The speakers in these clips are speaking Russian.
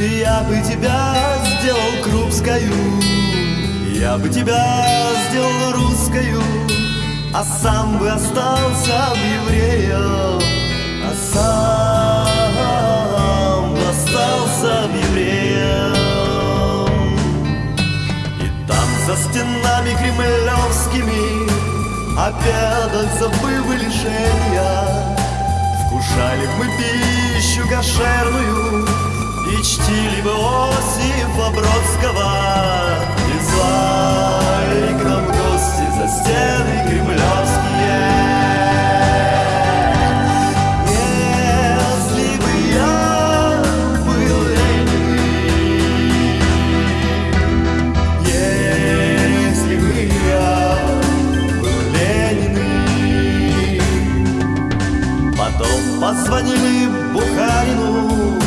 Я бы тебя сделал крупскую Я бы тебя сделал русскую А сам бы остался евреем А сам бы остался евреем И там за стенами кремлевскими Обедать забыв лишения Вкушали мы пищу кошерную И чтили бы Осипа Бродского И звали к нам гости за стены кремлевские позвонили Бухарину,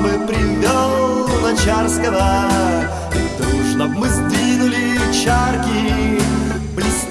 он бы привел Начарского. И дружно б мы сдвинули чарки, блистательно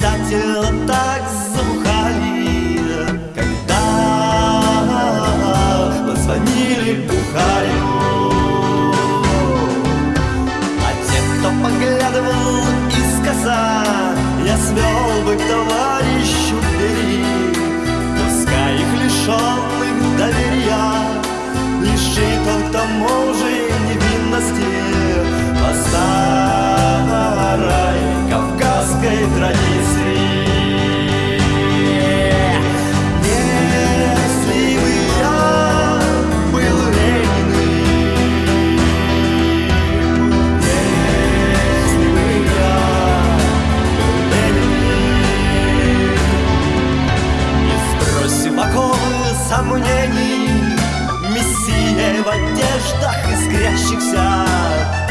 Мессия в одеждах искрящихся.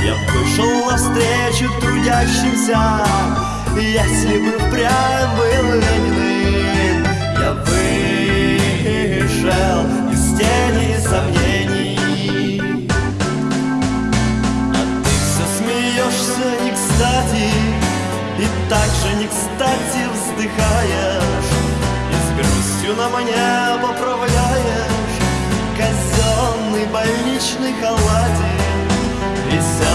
Я вышел навстречу трудящимся. Если бы впрямь был Ленин Я вышел из тени сомнений. А ты все смеешься не кстати И так же не кстати вздыхаешь. И с грустью на мне поправляешь Больничный халатик Веселый